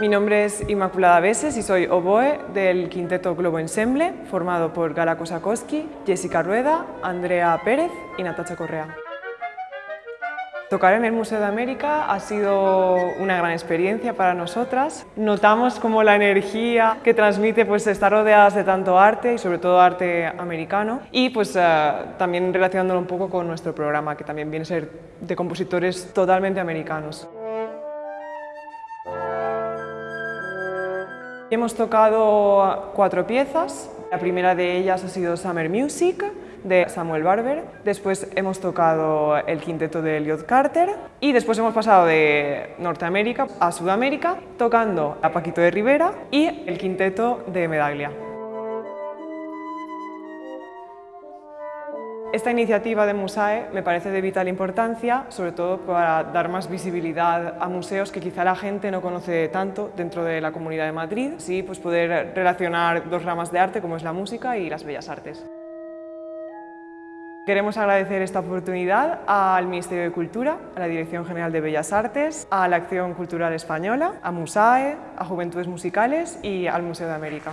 Mi nombre es Inmaculada Beses y soy oboe del quinteto Globo Ensemble, formado por Gala Kosakowski, Jessica Rueda, Andrea Pérez y Natacha Correa. Tocar en el Museo de América ha sido una gran experiencia para nosotras. Notamos como la energía que transmite pues, estar rodeadas de tanto arte y sobre todo arte americano y pues, eh, también relacionándolo un poco con nuestro programa que también viene a ser de compositores totalmente americanos. Hemos tocado cuatro piezas. La primera de ellas ha sido Summer Music, de Samuel Barber. Después hemos tocado el quinteto de Elliot Carter. Y después hemos pasado de Norteamérica a Sudamérica, tocando a Paquito de Rivera y el quinteto de Medaglia. Esta iniciativa de Musae me parece de vital importancia, sobre todo para dar más visibilidad a museos que quizá la gente no conoce tanto dentro de la Comunidad de Madrid, sí, pues poder relacionar dos ramas de arte como es la música y las bellas artes. Queremos agradecer esta oportunidad al Ministerio de Cultura, a la Dirección General de Bellas Artes, a la Acción Cultural Española, a Musae, a Juventudes Musicales y al Museo de América.